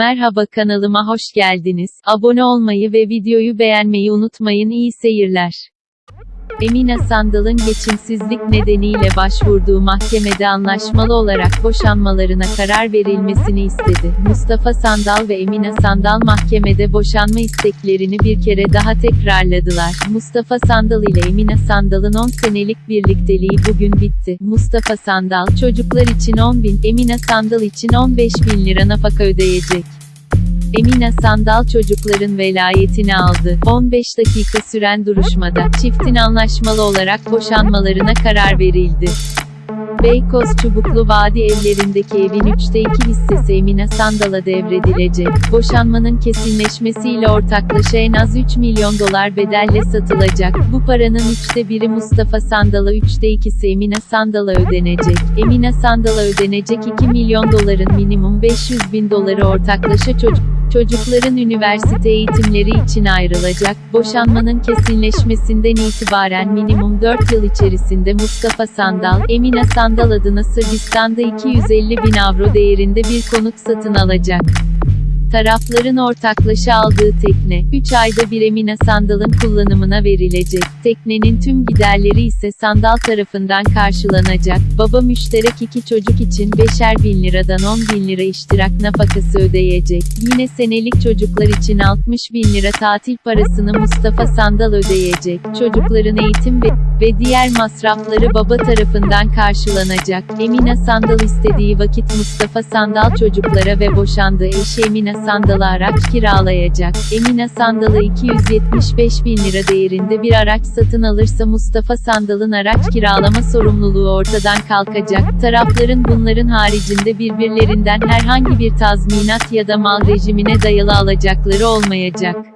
Merhaba kanalıma hoş geldiniz. Abone olmayı ve videoyu beğenmeyi unutmayın. İyi seyirler. Emine Sandal'ın geçimsizlik nedeniyle başvurduğu mahkemede anlaşmalı olarak boşanmalarına karar verilmesini istedi. Mustafa Sandal ve Emine Sandal mahkemede boşanma isteklerini bir kere daha tekrarladılar. Mustafa Sandal ile Emine Sandal'ın 10 senelik birlikteliği bugün bitti. Mustafa Sandal, çocuklar için 10 bin, Emine Sandal için 15 bin lira nafaka ödeyecek. Emine Sandal çocukların velayetini aldı. 15 dakika süren duruşmada, çiftin anlaşmalı olarak boşanmalarına karar verildi. Beykoz Çubuklu Vadi evlerindeki evin 3'te 2 hissesi Emine Sandal'a devredilecek. Boşanmanın kesinleşmesiyle ortaklaşa en az 3 milyon dolar bedelle satılacak. Bu paranın 3'te biri Mustafa Sandal'a 3'te 2'si Emine Sandal'a ödenecek. Emine Sandal'a ödenecek 2 milyon doların minimum 500 bin doları ortaklaşa çocuk Çocukların üniversite eğitimleri için ayrılacak, boşanmanın kesinleşmesinden itibaren minimum 4 yıl içerisinde Mustafa Sandal, Emine Sandal adına Sırbistan'da 250 bin avro değerinde bir konut satın alacak. Tarafların ortaklaşa aldığı tekne, 3 ayda bir Emine Sandal'ın kullanımına verilecek. Teknenin tüm giderleri ise Sandal tarafından karşılanacak. Baba müşterek iki çocuk için 5'er bin liradan 10 bin lira iştirak nafakası ödeyecek. Yine senelik çocuklar için 60 bin lira tatil parasını Mustafa Sandal ödeyecek. Çocukların eğitim ve, ve diğer masrafları baba tarafından karşılanacak. Emine Sandal istediği vakit Mustafa Sandal çocuklara ve boşandığı eşi Emine Sandal'a araç kiralayacak. Emine Sandal'a 275 bin lira değerinde bir araç satın alırsa Mustafa Sandal'ın araç kiralama sorumluluğu ortadan kalkacak. Tarafların bunların haricinde birbirlerinden herhangi bir tazminat ya da mal rejimine dayalı alacakları olmayacak.